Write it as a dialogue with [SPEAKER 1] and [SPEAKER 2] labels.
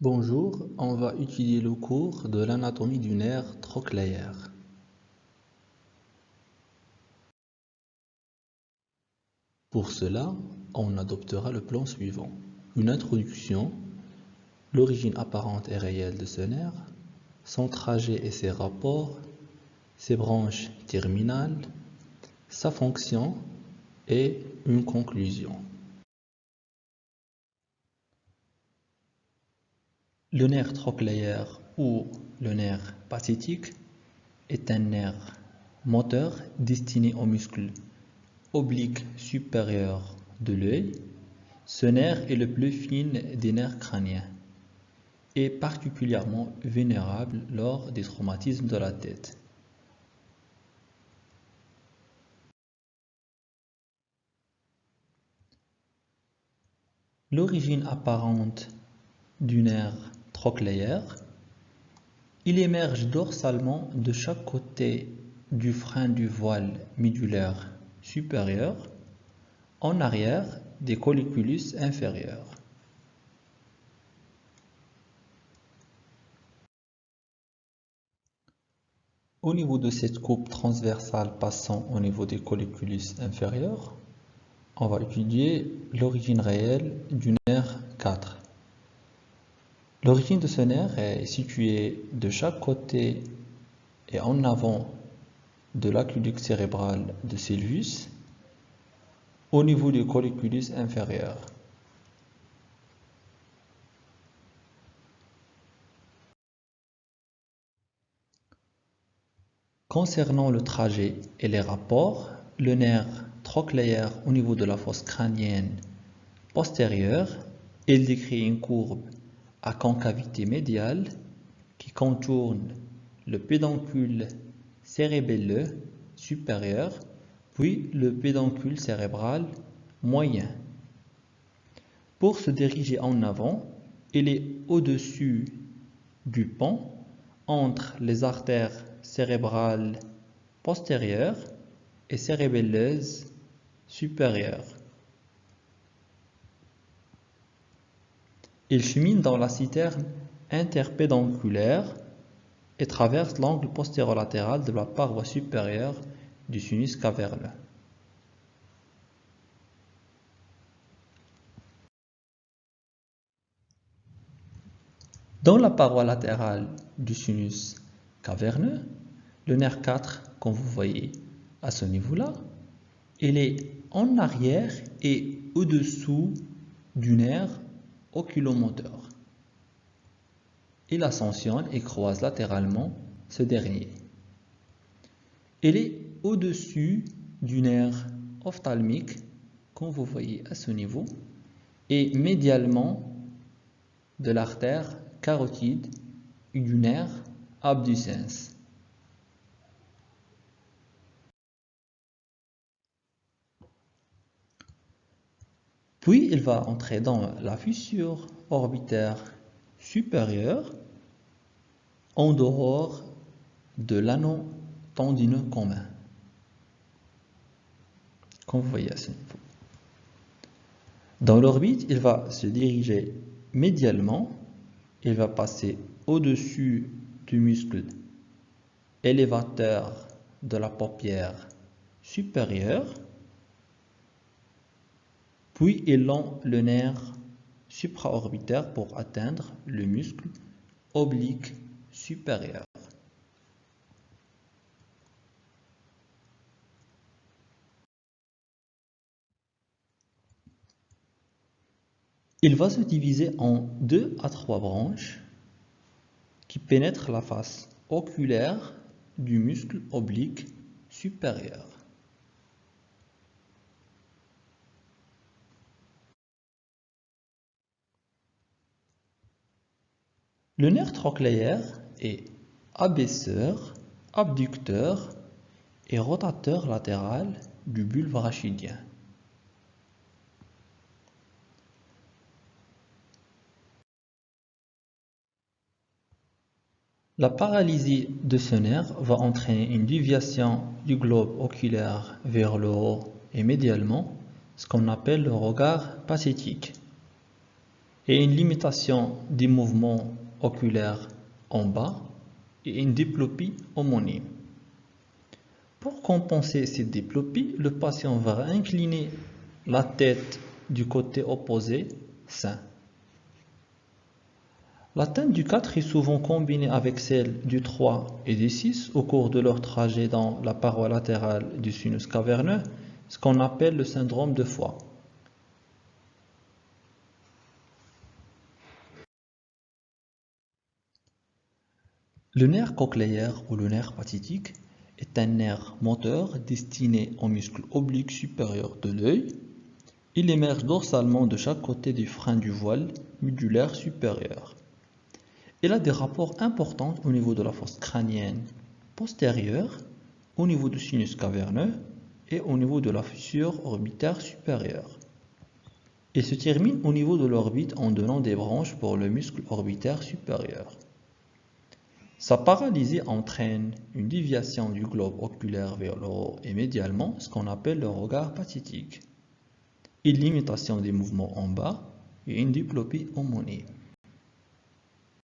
[SPEAKER 1] Bonjour, on va étudier le cours de l'anatomie du nerf trochléaire. Pour cela, on adoptera le plan suivant. Une introduction, l'origine apparente et réelle de ce nerf, son trajet et ses rapports, ses branches terminales, sa fonction et une conclusion. Le nerf trochléaire ou le nerf pathétique est un nerf moteur destiné au muscle oblique supérieur de l'œil. Ce nerf est le plus fin des nerfs crâniens et particulièrement vulnérable lors des traumatismes de la tête. L'origine apparente du nerf il émerge dorsalement de chaque côté du frein du voile médulaire supérieur, en arrière des colliculus inférieurs. Au niveau de cette coupe transversale passant au niveau des colliculus inférieurs, on va étudier l'origine réelle du nerf 4. L'origine de ce nerf est située de chaque côté et en avant de l'aqueduc cérébral de Sylvius au niveau du colliculus inférieur. Concernant le trajet et les rapports, le nerf trochléaire au niveau de la fosse crânienne postérieure, il décrit une courbe à concavité médiale qui contourne le pédoncule cérébelleux supérieur, puis le pédoncule cérébral moyen. Pour se diriger en avant, il est au-dessus du pont entre les artères cérébrales postérieures et cérébelleuses supérieures. Il chemine dans la citerne interpédonculaire et traverse l'angle postérolatéral de la paroi supérieure du sinus caverneux. Dans la paroi latérale du sinus caverneux, le nerf 4, comme vous voyez à ce niveau-là, il est en arrière et au-dessous du nerf oculomoteur. Il ascensionne et croise latéralement ce dernier. Il est au-dessus du nerf ophtalmique, comme vous voyez à ce niveau, et médialement de l'artère carotide et du nerf abducens. Puis il va entrer dans la fissure orbitaire supérieure en dehors de l'anneau tendineux commun. Comme vous voyez à ce niveau. Dans l'orbite, il va se diriger médialement, il va passer au-dessus du muscle élévateur de la paupière supérieure puis il lent le nerf supraorbitaire pour atteindre le muscle oblique supérieur. Il va se diviser en deux à trois branches qui pénètrent la face oculaire du muscle oblique supérieur. Le nerf trochléaire est abaisseur, abducteur et rotateur latéral du bulbe rachidien. La paralysie de ce nerf va entraîner une déviation du globe oculaire vers le haut et médialement, ce qu'on appelle le regard pathétique et une limitation des mouvements oculaires en bas et une diplopie homonyme. Pour compenser cette diplopie, le patient va incliner la tête du côté opposé sain. L'atteinte du 4 est souvent combinée avec celle du 3 et du 6 au cours de leur trajet dans la paroi latérale du sinus caverneux, ce qu'on appelle le syndrome de foie. Le nerf cochléaire ou le nerf pathétique est un nerf moteur destiné au muscle oblique supérieur de l'œil. Il émerge dorsalement de chaque côté du frein du voile médulaire supérieur. Il a des rapports importants au niveau de la fosse crânienne postérieure, au niveau du sinus caverneux et au niveau de la fissure orbitaire supérieure. Il se termine au niveau de l'orbite en donnant des branches pour le muscle orbitaire supérieur. Sa paralysie entraîne une déviation du globe oculaire vers le haut et médialement, ce qu'on appelle le regard pathétique, une limitation des mouvements en bas et une diplopie homonyme.